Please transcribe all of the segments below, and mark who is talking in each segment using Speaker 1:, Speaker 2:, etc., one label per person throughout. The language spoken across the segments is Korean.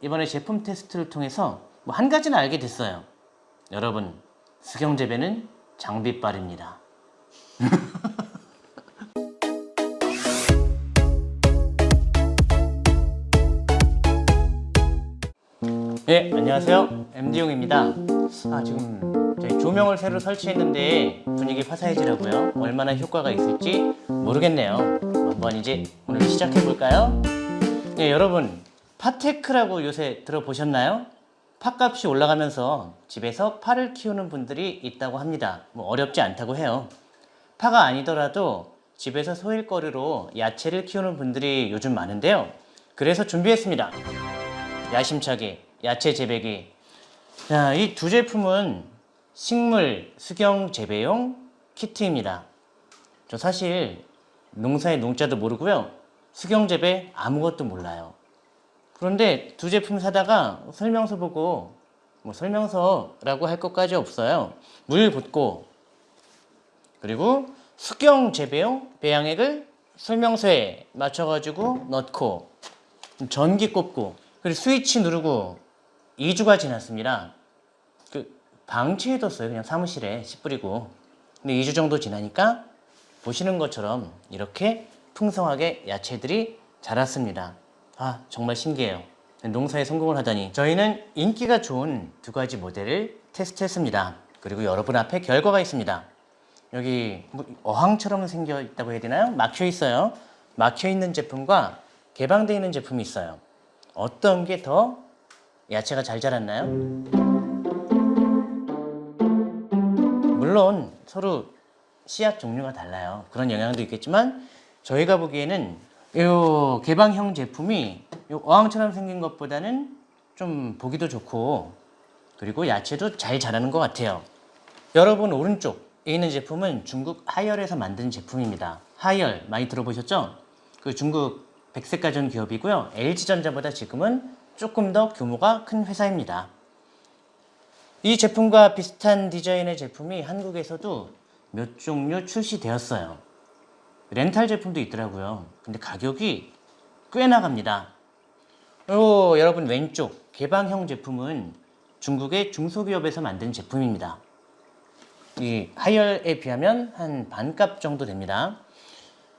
Speaker 1: 이번에 제품 테스트를 통해서 뭐 한 가지는 알게 됐어요. 여러분, 수경재배는 장비빨입니다. 네, 안녕하세요. MD용입니다. 아, 지금 저희 조명을 새로 설치했는데 분위기 화사해지라고요. 얼마나 효과가 있을지 모르겠네요. 한번 이제 오늘 시작해볼까요? 네, 여러분. 파테크라고 요새 들어보셨나요? 팥값이 올라가면서 집에서 파를 키우는 분들이 있다고 합니다. 뭐 어렵지 않다고 해요. 파가 아니더라도 집에서 소일거리로 야채를 키우는 분들이 요즘 많은데요. 그래서 준비했습니다. 야심차게 야채 재배기. 자, 이 두 제품은 식물 수경 재배용 키트입니다. 저 사실 농사의 농자도 모르고요. 수경 재배 아무것도 몰라요. 그런데 두 제품 사다가 설명서 보고 뭐 설명서라고 할 것까지 없어요. 물 붓고 그리고 수경 재배용 배양액을 설명서에 맞춰가지고 넣고 전기 꼽고 그리고 스위치 누르고 2주가 지났습니다. 그 방치해뒀어요. 그냥 사무실에 씨 뿌리고. 근데 2주 정도 지나니까 보시는 것처럼 이렇게 풍성하게 야채들이 자랐습니다. 아 정말 신기해요. 농사에 성공을 하다니 저희는 인기가 좋은 두 가지 모델을 테스트했습니다. 그리고 여러분 앞에 결과가 있습니다. 여기 뭐 어항처럼 생겨 있다고 해야 되나요? 막혀 있어요. 막혀 있는 제품과 개방되어 있는 제품이 있어요. 어떤 게 더 야채가 잘 자랐나요? 물론 서로 씨앗 종류가 달라요. 그런 영향도 있겠지만 저희가 보기에는 이 개방형 제품이 이 어항처럼 생긴 것보다는 좀 보기도 좋고 그리고 야채도 잘 자라는 것 같아요. 여러분 오른쪽에 있는 제품은 중국 하열에서 만든 제품입니다. 하열 많이 들어보셨죠? 그 중국 백색 가전 기업이고요. LG전자보다 지금은 조금 더 규모가 큰 회사입니다. 이 제품과 비슷한 디자인의 제품이 한국에서도 몇 종류 출시되었어요. 렌탈 제품도 있더라고요. 근데 가격이 꽤 나갑니다. 요 여러분 왼쪽 개방형 제품은 중국의 중소기업에서 만든 제품입니다. 이 하열에 비하면 한 반값 정도 됩니다.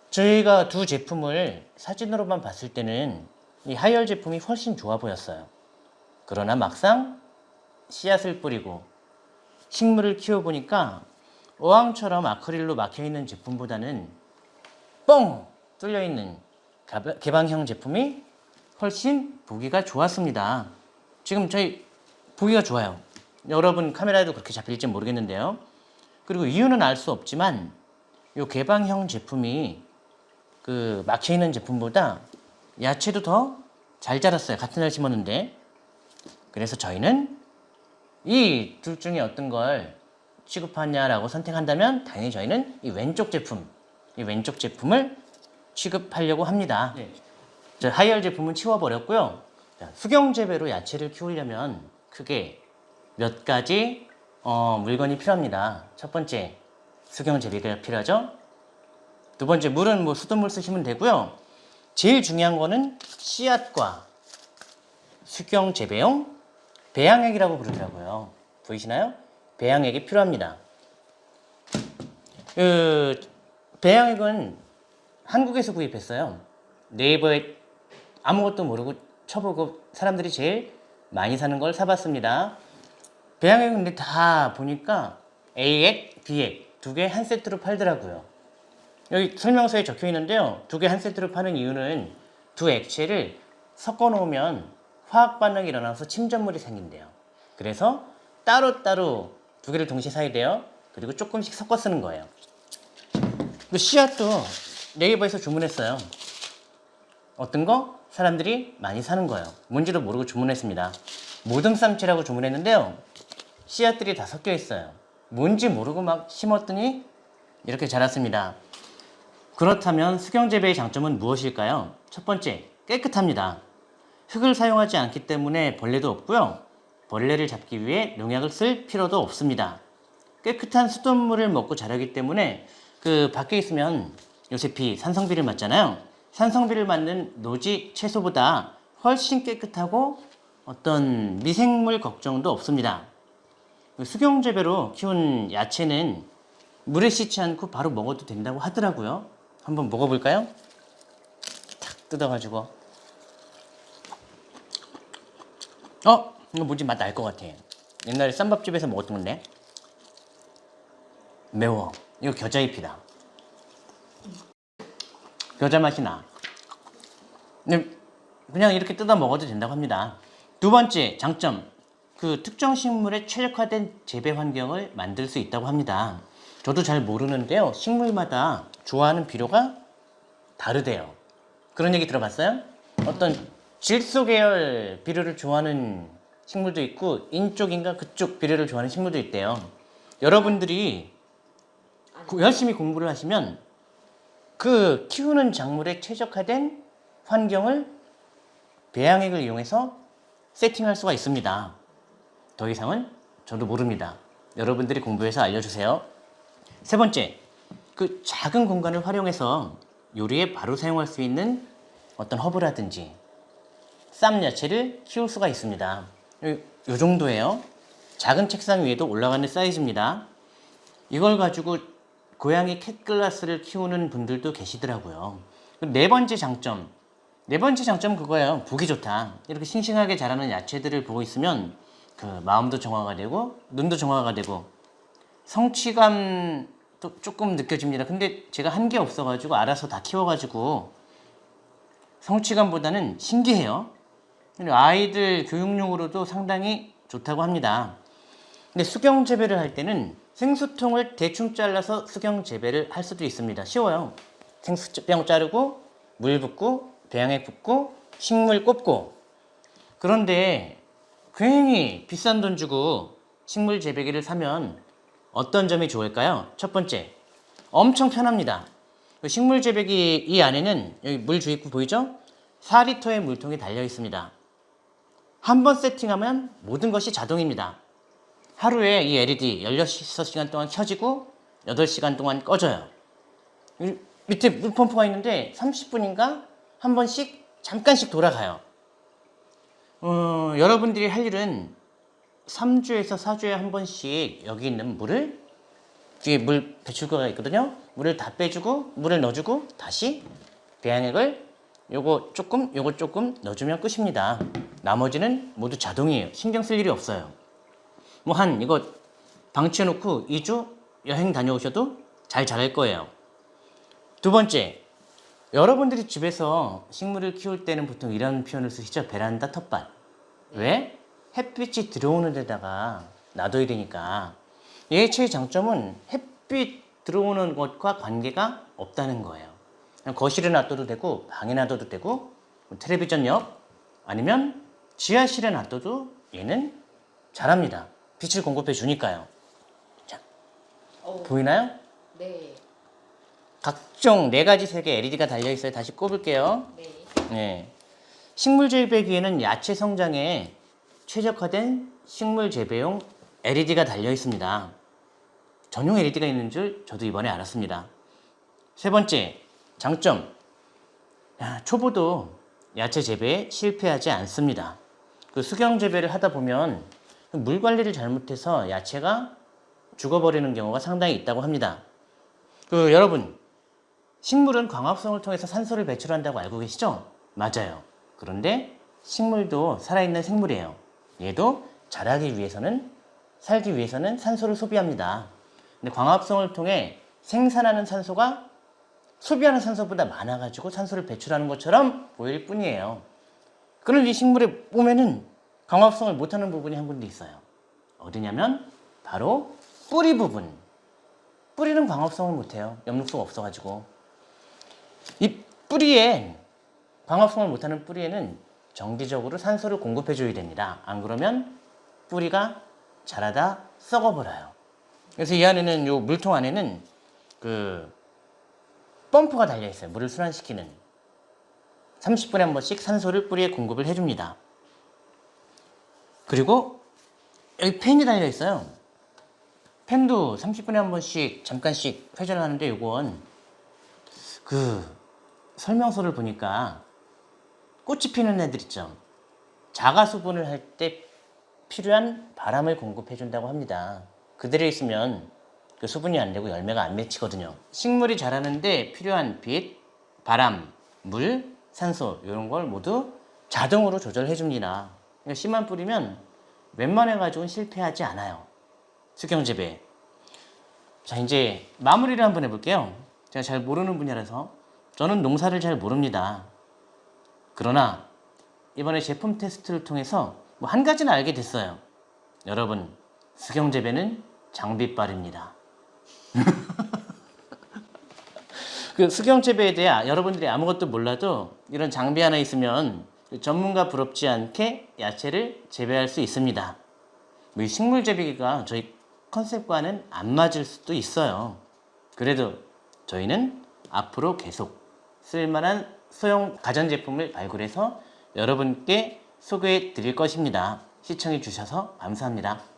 Speaker 1: 저희가 두 제품을 사진으로만 봤을 때는 이 하열 제품이 훨씬 좋아 보였어요. 그러나 막상 씨앗을 뿌리고 식물을 키워보니까 어항처럼 아크릴로 막혀있는 제품보다는 뻥 뚫려 있는 개방형 제품이 훨씬 보기가 좋았습니다. 지금 저희 보기가 좋아요. 여러분 카메라에도 그렇게 잡힐지 모르겠는데요. 그리고 이유는 알 수 없지만 이 개방형 제품이 그 막혀있는 제품보다 야채도 더 잘 자랐어요. 같은 날 심었는데. 그래서 저희는 이 둘 중에 어떤 걸 취급하냐라고 선택한다면 당연히 저희는 이 왼쪽 제품, 이 왼쪽 제품을 취급하려고 합니다. 네. 하이얼 제품은 치워버렸고요. 수경 재배로 야채를 키우려면 크게 몇 가지 어, 물건이 필요합니다. 첫 번째, 수경 재배가 필요하죠. 두 번째, 물은 뭐 수돗물 쓰시면 되고요. 제일 중요한 거는 씨앗과 수경 재배용 배양액이라고 부르더라고요. 보이시나요? 배양액이 필요합니다. 그 배양액은 한국에서 구입했어요. 네이버에 아무것도 모르고 쳐보고 사람들이 제일 많이 사는 걸 사봤습니다. 배양액 근데 다 보니까 A액, B액 두 개 한 세트로 팔더라고요. 여기 설명서에 적혀 있는데요. 두 개 한 세트로 파는 이유는 두 액체를 섞어 놓으면 화학 반응이 일어나서 침전물이 생긴대요. 그래서 따로따로 두 개를 동시에 사야 돼요. 그리고 조금씩 섞어 쓰는 거예요. 그 씨앗도 네이버에서 주문했어요. 어떤 거? 사람들이 많이 사는 거예요. 뭔지도 모르고 주문했습니다. 모듬쌈치라고 주문했는데요. 씨앗들이 다 섞여 있어요. 뭔지 모르고 막 심었더니 이렇게 자랐습니다. 그렇다면 수경재배의 장점은 무엇일까요? 첫 번째, 깨끗합니다. 흙을 사용하지 않기 때문에 벌레도 없고요. 벌레를 잡기 위해 농약을 쓸 필요도 없습니다. 깨끗한 수돗물을 먹고 자라기 때문에 그 밖에 있으면 요새 비, 산성비를 맞잖아요. 산성비를 맞는 노지 채소보다 훨씬 깨끗하고 어떤 미생물 걱정도 없습니다. 그 수경재배로 키운 야채는 물에 씻지 않고 바로 먹어도 된다고 하더라고요. 한번 먹어볼까요? 탁 뜯어가지고 어? 이거 뭔지 맛 날 것 같아. 옛날에 쌈밥집에서 먹었던 건데 매워. 이거 겨자잎이다. 겨자 맛이 나. 그냥 이렇게 뜯어 먹어도 된다고 합니다. 두 번째 장점. 그 특정 식물에 최적화된 재배 환경을 만들 수 있다고 합니다. 저도 잘 모르는데요. 식물마다 좋아하는 비료가 다르대요. 그런 얘기 들어봤어요? 어떤 질소 계열 비료를 좋아하는 식물도 있고 인쪽인가 그쪽 비료를 좋아하는 식물도 있대요. 여러분들이 고- 열심히 공부를 하시면 그 키우는 작물에 최적화된 환경을 배양액을 이용해서 세팅할 수가 있습니다. 더 이상은 저도 모릅니다. 여러분들이 공부해서 알려주세요. 세 번째, 그 작은 공간을 활용해서 요리에 바로 사용할 수 있는 어떤 허브라든지 쌈 야채를 키울 수가 있습니다. 요, 요 정도예요. 작은 책상 위에도 올라가는 사이즈입니다. 이걸 가지고 고양이 캣글라스를 키우는 분들도 계시더라고요. 네 번째 장점. 네 번째 장점 그거예요. 보기 좋다. 이렇게 싱싱하게 자라는 야채들을 보고 있으면 그 마음도 정화가 되고 눈도 정화가 되고 성취감도 조금 느껴집니다. 근데 제가 한 게 없어가지고 알아서 다 키워가지고 성취감보다는 신기해요. 아이들 교육용으로도 상당히 좋다고 합니다. 근데 수경 재배를 할 때는 생수통을 대충 잘라서 수경 재배를 할 수도 있습니다. 쉬워요. 생수병 자르고 물 붓고 배양액 붓고 식물 꼽고 그런데 괜히 비싼 돈 주고 식물 재배기를 사면 어떤 점이 좋을까요? 첫 번째, 엄청 편합니다. 그 식물 재배기 이 안에는 여기 물 주입구 보이죠? 4리터의 물통이 달려 있습니다. 한 번 세팅하면 모든 것이 자동입니다. 하루에 이 LED 16시간 동안 켜지고 8시간 동안 꺼져요. 이 밑에 물펌프가 있는데 30분인가 한 번씩 잠깐씩 돌아가요. 어, 여러분들이 할 일은 3주에서 4주에 한 번씩 여기 있는 물을 뒤에 물 배출구가 있거든요. 물을 다 빼주고 물을 넣어주고 다시 배양액을 요거 조금 요거 조금 넣어주면 끝입니다. 나머지는 모두 자동이에요. 신경 쓸 일이 없어요. 뭐 한 이거 방치해놓고 2주 여행 다녀오셔도 잘 자랄 거예요. 두 번째, 여러분들이 집에서 식물을 키울 때는 보통 이런 표현을 쓰시죠. 베란다 텃밭. 왜? 햇빛이 들어오는 데다가 놔둬야 되니까. 얘의 최장점은 햇빛 들어오는 것과 관계가 없다는 거예요. 거실에 놔둬도 되고 방에 놔둬도 되고 뭐 텔레비전 옆 아니면 지하실에 놔둬도 얘는 잘합니다. 빛을 공급해 주니까요.
Speaker 2: 어,
Speaker 1: 보이나요?
Speaker 2: 네,
Speaker 1: 각종 네 가지 색의 LED가 달려 있어요. 다시 꼽을게요.
Speaker 2: 네.
Speaker 1: 네. 식물 재배기에는 야채 성장에 최적화된 식물 재배용 LED가 달려 있습니다. 전용 LED가 있는 줄 저도 이번에 알았습니다. 세 번째, 장점. 야, 초보도 야채 재배에 실패하지 않습니다. 그 수경 재배를 하다 보면 물 관리를 잘못해서 야채가 죽어버리는 경우가 상당히 있다고 합니다. 그 여러분, 식물은 광합성을 통해서 산소를 배출한다고 알고 계시죠? 맞아요. 그런데 식물도 살아있는 생물이에요. 얘도 자라기 위해서는 살기 위해서는 산소를 소비합니다. 근데 광합성을 통해 생산하는 산소가 소비하는 산소보다 많아가지고 산소를 배출하는 것처럼 보일 뿐이에요. 그런 이 식물에 보면은 광합성을 못하는 부분이 한 군데 있어요. 어디냐면 바로 뿌리 부분. 뿌리는 광합성을 못해요. 엽록소가 없어가지고. 이 뿌리에 광합성을 못하는 뿌리에는 정기적으로 산소를 공급해줘야 됩니다. 안 그러면 뿌리가 자라다 썩어버려요. 그래서 이 안에는 요 물통 안에는 그 펌프가 달려 있어요. 물을 순환시키는 30분에 한 번씩 산소를 뿌리에 공급을 해줍니다. 그리고 여기 팬이 달려 있어요. 팬도 30분에 한 번씩 잠깐씩 회전하는데 요건 그 설명서를 보니까 꽃이 피는 애들 있죠. 자가 수분을 할 때 필요한 바람을 공급해 준다고 합니다. 그대로 있으면 그 수분이 안 되고 열매가 안 맺히거든요. 식물이 자라는데 필요한 빛, 바람, 물, 산소 이런 걸 모두 자동으로 조절해 줍니다. 씨만 뿌리면 웬만해 가지고는 실패하지 않아요. 수경 재배. 자 이제 마무리를 한번 해볼게요. 제가 잘 모르는 분야라서 저는 농사를 잘 모릅니다. 그러나 이번에 제품 테스트를 통해서 뭐 한 가지는 알게 됐어요. 여러분 수경 재배는 장비빨입니다. 그 수경 재배에 대해 아- 여러분들이 아무것도 몰라도 이런 장비 하나 있으면 그 전문가 부럽지 않게 야채를 재배할 수 있습니다. 뭐이 식물 재배기가 저희 컨셉과는 안 맞을 수도 있어요. 그래도 저희는 앞으로 계속 쓸만한 소형 가전제품을 발굴해서 여러분께 소개해 드릴 것입니다. 시청해 주셔서 감사합니다.